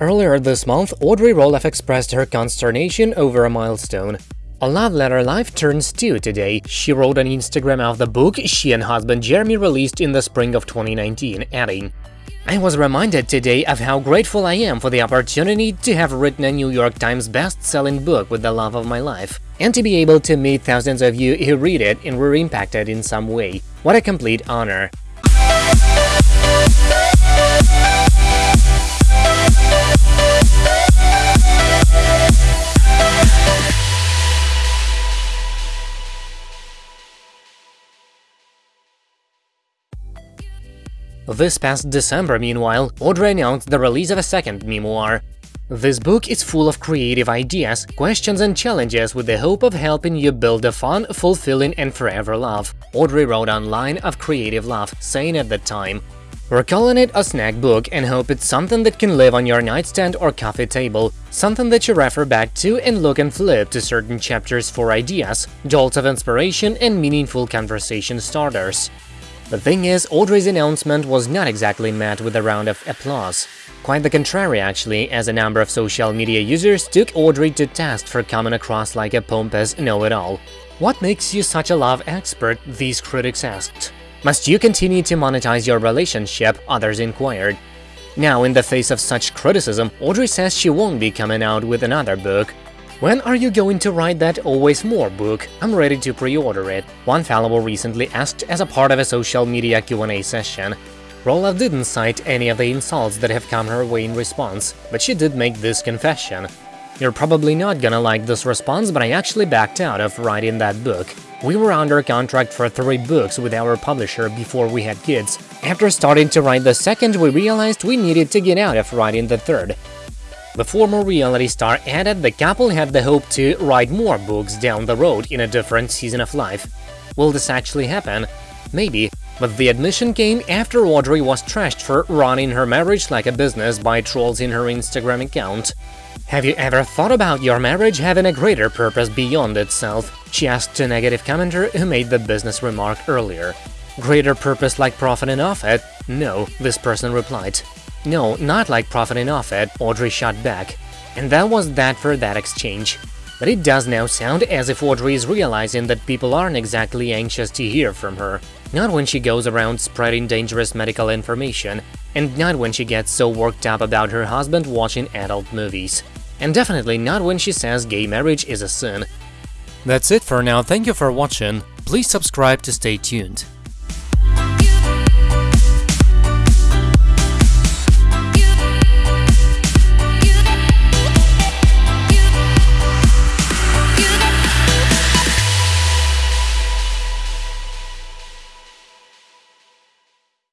Earlier this month, Audrey Roloff expressed her consternation over a milestone. A love letter life turns two today, she wrote on Instagram of the book she and husband Jeremy released in the spring of 2019, adding, I was reminded today of how grateful I am for the opportunity to have written a New York Times best-selling book with the love of my life, and to be able to meet thousands of you who read it and were impacted in some way. What a complete honor. This past December, meanwhile, Audrey announced the release of a second memoir. This book is full of creative ideas, questions and challenges with the hope of helping you build a fun, fulfilling and forever love, Audrey wrote online of Creative Love, saying at the time, We're calling it a snack book and hope it's something that can live on your nightstand or coffee table, something that you refer back to and look and flip to certain chapters for ideas, jolts of inspiration and meaningful conversation starters. The thing is, Audrey's announcement was not exactly met with a round of applause. Quite the contrary, actually, as a number of social media users took Audrey to task for coming across like a pompous know-it-all. What makes you such a love expert, these critics asked. Must you continue to monetize your relationship, others inquired. Now, in the face of such criticism, Audrey says she won't be coming out with another book, when are you going to write that Always More book? I'm ready to pre-order it, one follower recently asked as a part of a social media Q&A session. Roloff didn't cite any of the insults that have come her way in response, but she did make this confession. You're probably not gonna like this response, but I actually backed out of writing that book. We were under contract for three books with our publisher before we had kids. After starting to write the second, we realized we needed to get out of writing the third. The former reality star added the couple had the hope to write more books down the road in a different season of life. Will this actually happen? Maybe, but the admission came after Audrey was trashed for running her marriage like a business by trolls in her Instagram account. Have you ever thought about your marriage having a greater purpose beyond itself? She asked a negative commenter who made the business remark earlier. Greater purpose like profiting off it? No, this person replied. No, not like profiting off it, Audrey shot back. And that was that for that exchange. But it does now sound as if Audrey is realizing that people aren't exactly anxious to hear from her. Not when she goes around spreading dangerous medical information, and not when she gets so worked up about her husband watching adult movies. And definitely not when she says gay marriage is a sin. That's it for now, thank you for watching, please subscribe to stay tuned.